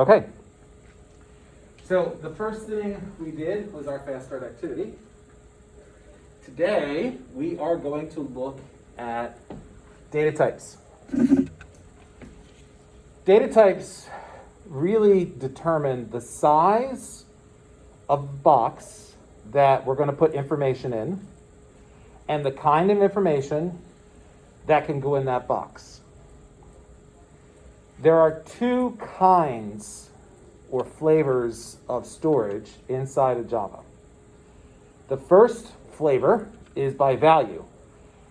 Okay. So the first thing we did was our fast start activity. Today, we are going to look at data types. Data types really determine the size of box that we're going to put information in and the kind of information that can go in that box. There are two kinds or flavors of storage inside of Java. The first flavor is by value,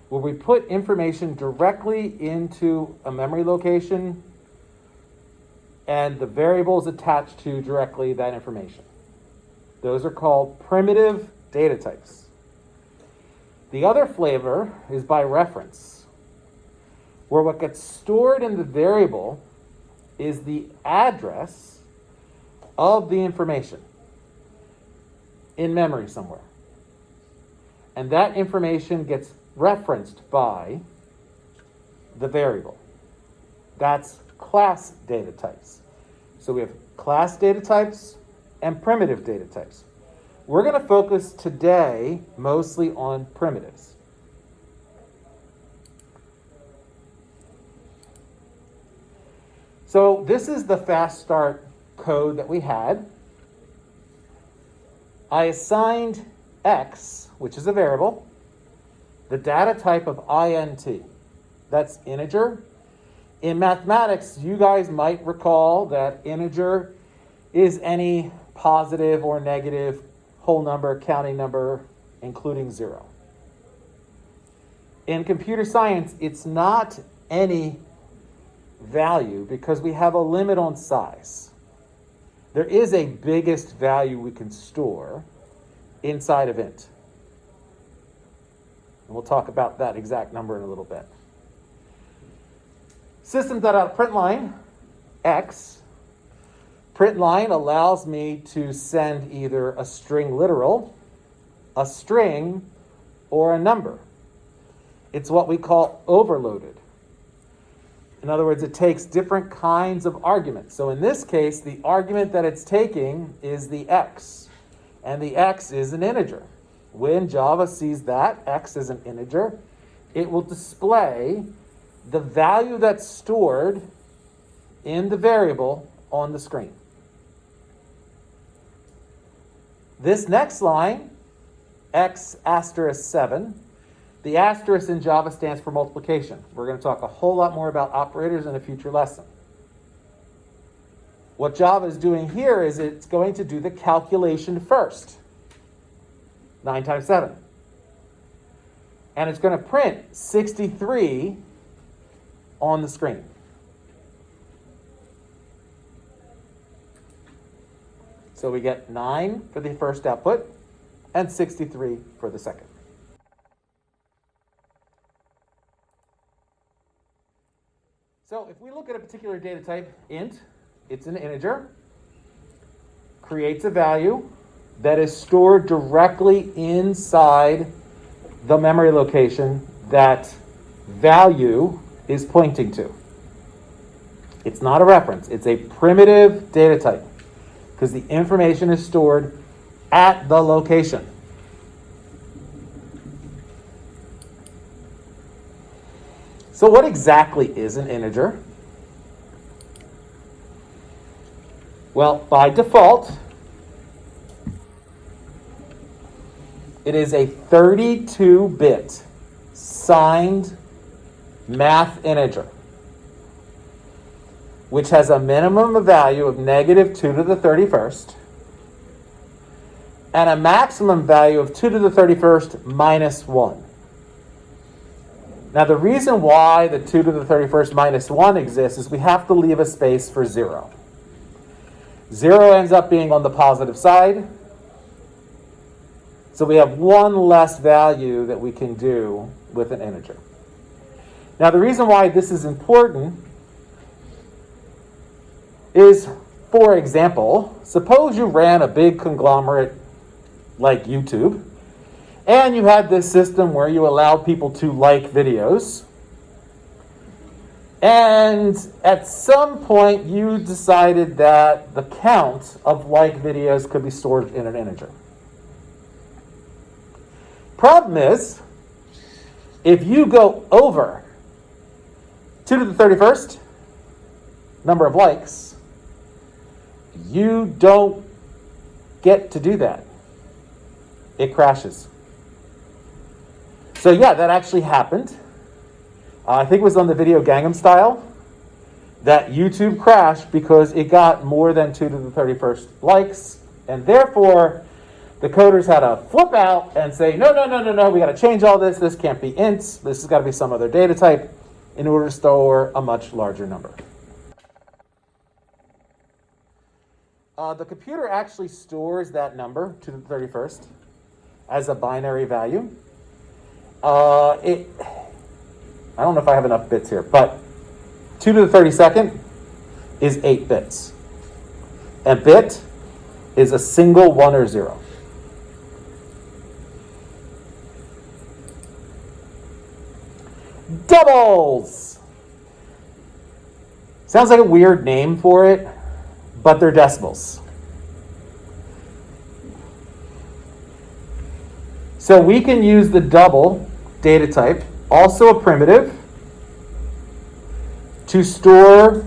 where we put information directly into a memory location and the variables attached to directly that information. Those are called primitive data types. The other flavor is by reference, where what gets stored in the variable is the address of the information in memory somewhere. And that information gets referenced by the variable. That's class data types. So we have class data types and primitive data types. We're going to focus today mostly on primitives. So this is the fast start code that we had. I assigned x, which is a variable, the data type of int. That's integer. In mathematics, you guys might recall that integer is any positive or negative whole number, counting number, including zero. In computer science, it's not any value because we have a limit on size. There is a biggest value we can store inside of int. And we'll talk about that exact number in a little bit. System.out.println x. Println allows me to send either a string literal, a string, or a number. It's what we call overloaded. In other words, it takes different kinds of arguments. So in this case, the argument that it's taking is the x, and the x is an integer. When Java sees that x is an integer, it will display the value that's stored in the variable on the screen. This next line, x asterisk 7, the asterisk in Java stands for multiplication. We're going to talk a whole lot more about operators in a future lesson. What Java is doing here is it's going to do the calculation first. 9 times 7. And it's going to print 63 on the screen. So we get 9 for the first output and 63 for the second. So if we look at a particular data type, int, it's an integer, creates a value that is stored directly inside the memory location that value is pointing to. It's not a reference, it's a primitive data type because the information is stored at the location. So what exactly is an integer? Well, by default, it is a 32-bit signed math integer, which has a minimum value of negative 2 to the 31st and a maximum value of 2 to the 31st minus 1. Now the reason why the 2 to the 31st minus 1 exists is we have to leave a space for 0. 0 ends up being on the positive side. So we have one less value that we can do with an integer. Now the reason why this is important is, for example, suppose you ran a big conglomerate like YouTube, and you had this system where you allowed people to like videos. And at some point, you decided that the count of like videos could be stored in an integer. Problem is, if you go over 2 to the 31st number of likes, you don't get to do that. It crashes. So, yeah, that actually happened. Uh, I think it was on the video Gangnam Style that YouTube crashed because it got more than 2 to the 31st likes, and therefore the coders had to flip out and say, no, no, no, no, no, we got to change all this. This can't be ints. This has got to be some other data type in order to store a much larger number. Uh, the computer actually stores that number to the 31st as a binary value. Uh, it, I don't know if I have enough bits here, but 2 to the 32nd is 8 bits. A bit is a single 1 or 0. Doubles! Sounds like a weird name for it but they're decimals. So we can use the double data type, also a primitive, to store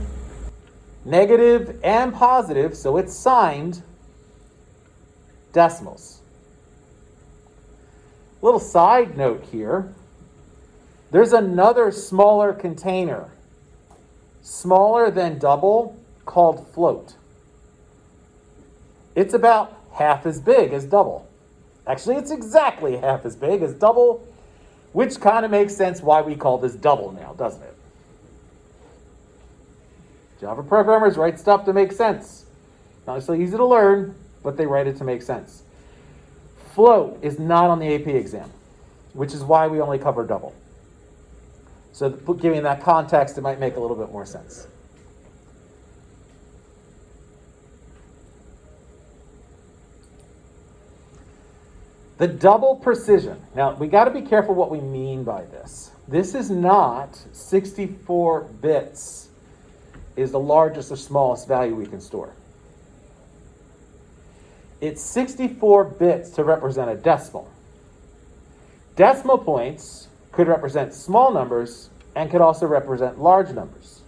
negative and positive, so it's signed, decimals. Little side note here, there's another smaller container, smaller than double, called float. It's about half as big as double. Actually, it's exactly half as big as double, which kind of makes sense why we call this double now, doesn't it? Java programmers write stuff to make sense. Not so easy to learn, but they write it to make sense. Float is not on the AP exam, which is why we only cover double. So giving that context, it might make a little bit more sense. The double precision. Now, we got to be careful what we mean by this. This is not 64 bits is the largest or smallest value we can store. It's 64 bits to represent a decimal. Decimal points could represent small numbers and could also represent large numbers.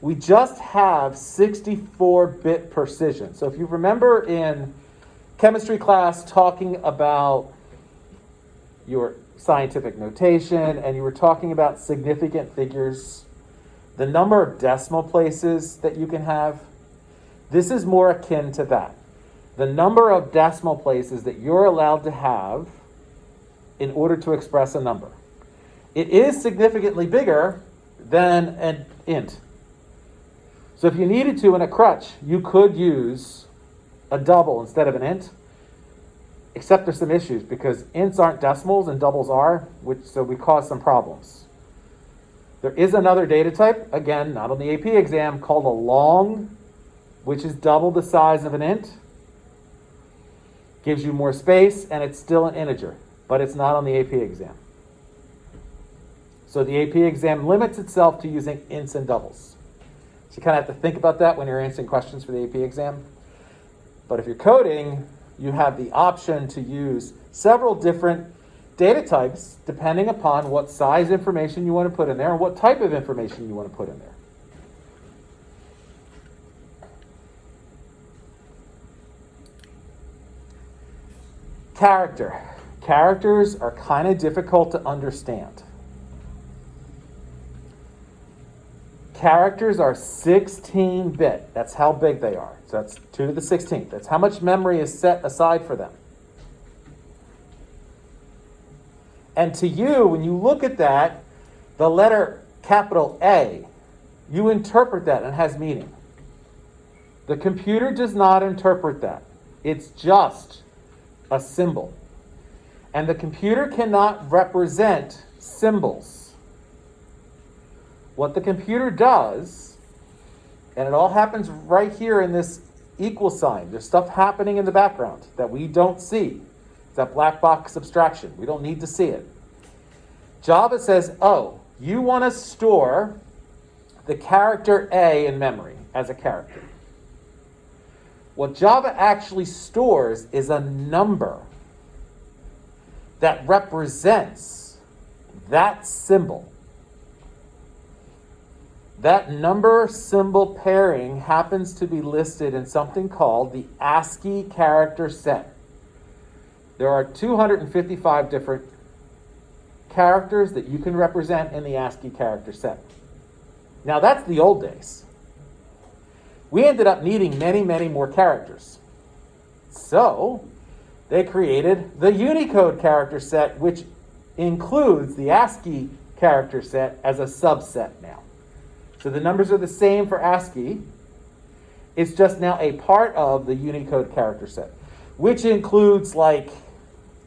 We just have 64-bit precision. So if you remember in chemistry class talking about your scientific notation and you were talking about significant figures, the number of decimal places that you can have, this is more akin to that. The number of decimal places that you're allowed to have in order to express a number. It is significantly bigger than an int. So if you needed to in a crutch, you could use a double instead of an int. Except there's some issues because ints aren't decimals and doubles are, which so we cause some problems. There is another data type, again, not on the AP exam, called a long, which is double the size of an int. Gives you more space, and it's still an integer, but it's not on the AP exam. So the AP exam limits itself to using ints and doubles. So you kind of have to think about that when you're answering questions for the AP exam. But if you're coding, you have the option to use several different data types depending upon what size information you want to put in there and what type of information you want to put in there. Character. Characters are kind of difficult to understand. Characters are 16 bit. That's how big they are. So that's 2 to the 16th. That's how much memory is set aside for them. And to you, when you look at that, the letter capital A, you interpret that and it has meaning. The computer does not interpret that. It's just a symbol. And the computer cannot represent symbols. What the computer does, and it all happens right here in this equal sign. There's stuff happening in the background that we don't see. It's that black box abstraction. We don't need to see it. Java says, oh, you want to store the character A in memory as a character. What Java actually stores is a number that represents that symbol. That number symbol pairing happens to be listed in something called the ASCII character set. There are 255 different characters that you can represent in the ASCII character set. Now that's the old days. We ended up needing many, many more characters. So they created the Unicode character set, which includes the ASCII character set as a subset now. So the numbers are the same for ASCII. It's just now a part of the Unicode character set, which includes like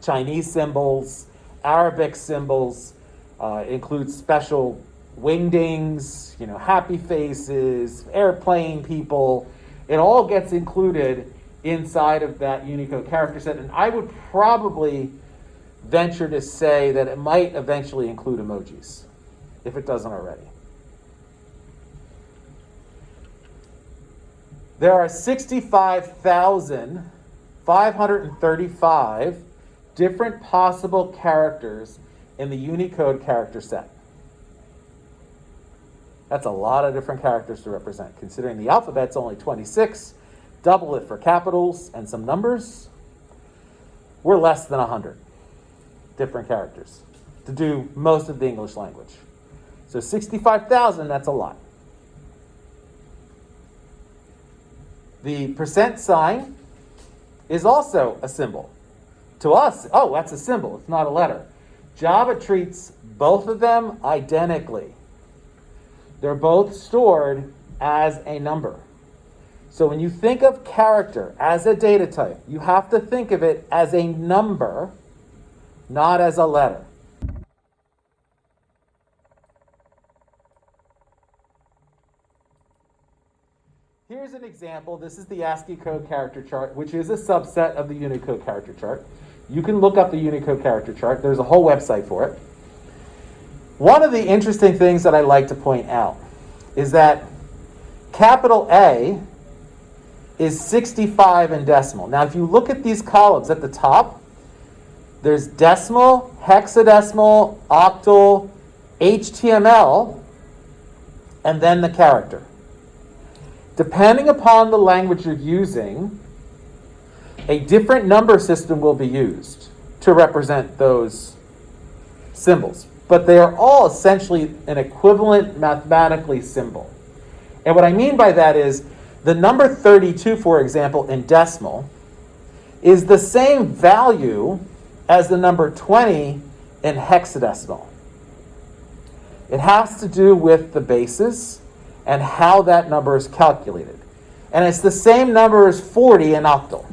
Chinese symbols, Arabic symbols, uh, includes special wingdings, you know, happy faces, airplane people. It all gets included inside of that Unicode character set. And I would probably venture to say that it might eventually include emojis, if it doesn't already. There are 65,535 different possible characters in the Unicode character set. That's a lot of different characters to represent. Considering the alphabet's only 26, double it for capitals and some numbers, we're less than 100 different characters to do most of the English language. So 65,000, that's a lot. The percent sign is also a symbol. To us, oh, that's a symbol, it's not a letter. Java treats both of them identically. They're both stored as a number. So when you think of character as a data type, you have to think of it as a number, not as a letter. Here's an example. This is the ASCII code character chart, which is a subset of the Unicode character chart. You can look up the Unicode character chart. There's a whole website for it. One of the interesting things that I like to point out is that capital A is 65 in decimal. Now, if you look at these columns at the top, there's decimal, hexadecimal, octal, HTML, and then the character. Depending upon the language you're using, a different number system will be used to represent those symbols but they are all essentially an equivalent mathematically symbol. And what I mean by that is the number 32, for example, in decimal, is the same value as the number 20 in hexadecimal. It has to do with the basis and how that number is calculated. And it's the same number as 40 in octal.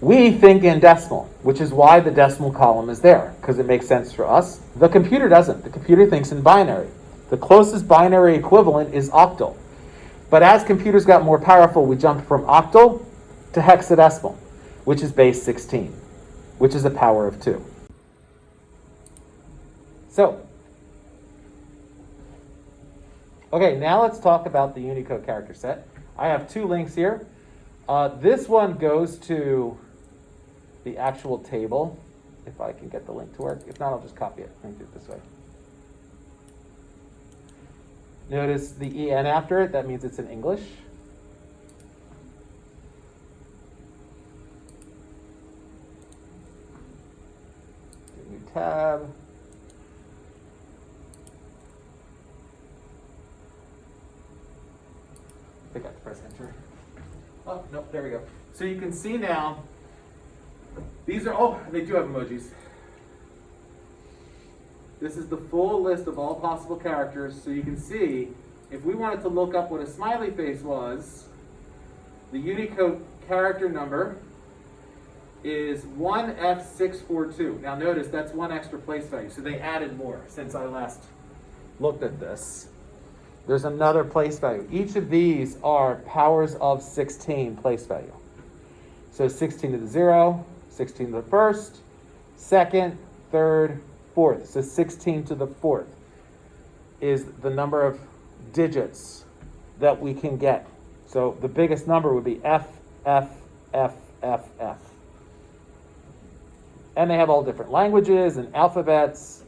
We think in decimal, which is why the decimal column is there, because it makes sense for us. The computer doesn't. The computer thinks in binary. The closest binary equivalent is octal. But as computers got more powerful, we jumped from octal to hexadecimal, which is base 16, which is a power of 2. So, okay, now let's talk about the Unicode character set. I have two links here. Uh, this one goes to the actual table, if I can get the link to work. If not, I'll just copy it and do it this way. Notice the EN after it, that means it's in English. New tab. I got to press enter. Oh, no, there we go. So you can see now these are, oh, they do have emojis. This is the full list of all possible characters, so you can see, if we wanted to look up what a smiley face was, the Unicode character number is 1F642. Now notice that's one extra place value, so they added more since I last looked at this. There's another place value. Each of these are powers of 16 place value. So 16 to the 0, 16 to the first, second, third, fourth. So 16 to the fourth. is the number of digits that we can get. So the biggest number would be F, F, F, F, F. And they have all different languages and alphabets,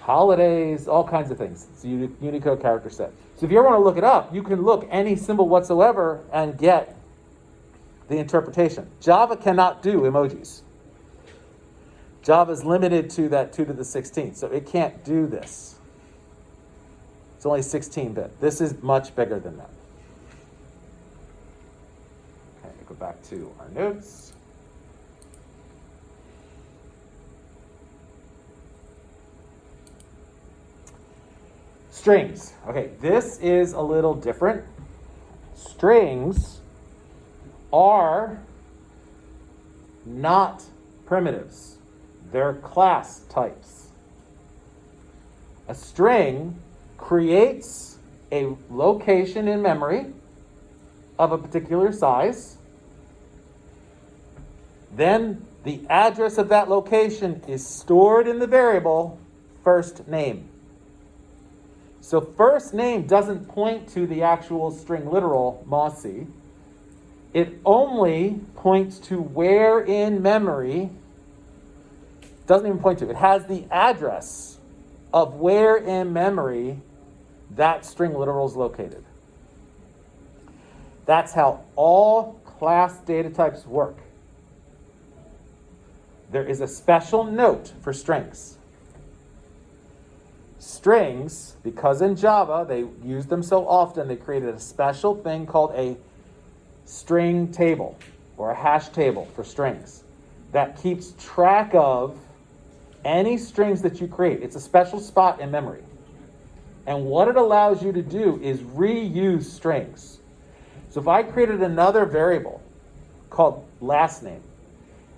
holidays, all kinds of things. It's a Unicode character set. So if you ever want to look it up, you can look any symbol whatsoever and get the interpretation. Java cannot do emojis. Java is limited to that 2 to the 16th, so it can't do this. It's only 16 bit. This is much bigger than that. Okay, go back to our notes. Strings. Okay, this is a little different. Strings are not primitives. They're class types. A string creates a location in memory of a particular size. Then the address of that location is stored in the variable first name. So first name doesn't point to the actual string literal Mossy. It only points to where in memory, doesn't even point to, it has the address of where in memory that string literal is located. That's how all class data types work. There is a special note for strings. Strings, because in Java they use them so often, they created a special thing called a string table or a hash table for strings that keeps track of any strings that you create. It's a special spot in memory. And what it allows you to do is reuse strings. So if I created another variable called last name,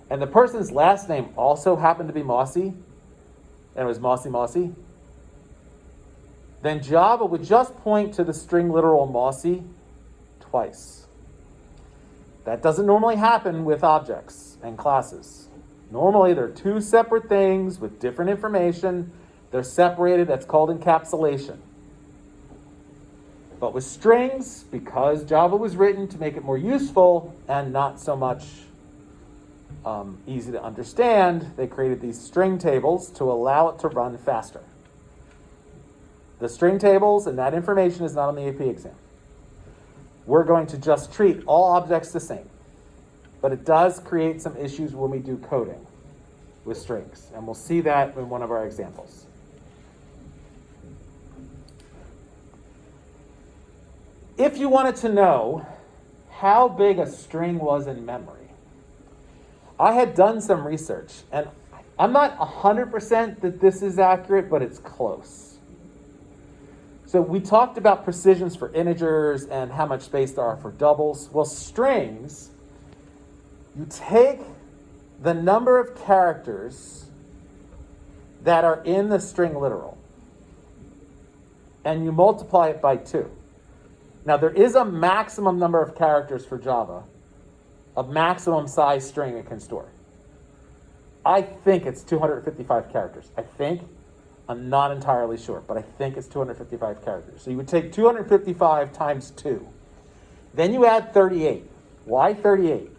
and the person's last name also happened to be Mossy, and it was Mossy Mossy, then Java would just point to the string literal Mossy twice. That doesn't normally happen with objects and classes. Normally, they're two separate things with different information they're separated, that's called encapsulation. But with strings, because Java was written to make it more useful and not so much um, easy to understand, they created these string tables to allow it to run faster. The string tables and that information is not on the AP exam. We're going to just treat all objects the same. But it does create some issues when we do coding with strings. And we'll see that in one of our examples. If you wanted to know how big a string was in memory, I had done some research, and I'm not 100% that this is accurate, but it's close. So we talked about precisions for integers and how much space there are for doubles. Well, strings, you take the number of characters that are in the string literal, and you multiply it by two. Now, there is a maximum number of characters for Java, a maximum size string it can store. I think it's 255 characters. I think. I'm not entirely sure, but I think it's 255 characters. So you would take 255 times 2. Then you add 38. Why 38?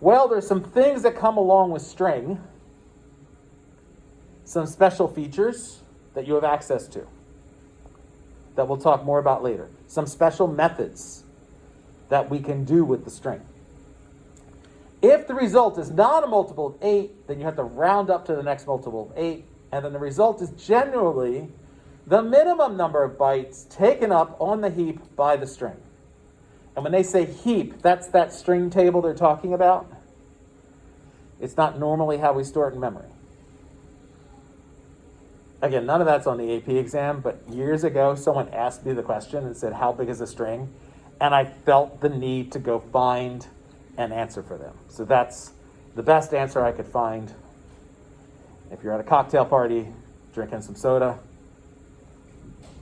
Well, there's some things that come along with string, some special features that you have access to that we'll talk more about later. Some special methods that we can do with the string. If the result is not a multiple of 8, then you have to round up to the next multiple of 8, and then the result is generally the minimum number of bytes taken up on the heap by the string. And when they say heap, that's that string table they're talking about. It's not normally how we store it in memory again, none of that's on the AP exam, but years ago, someone asked me the question and said, How big is a string? And I felt the need to go find an answer for them. So that's the best answer I could find. If you're at a cocktail party drinking some soda,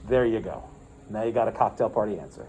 there you go. Now you got a cocktail party answer.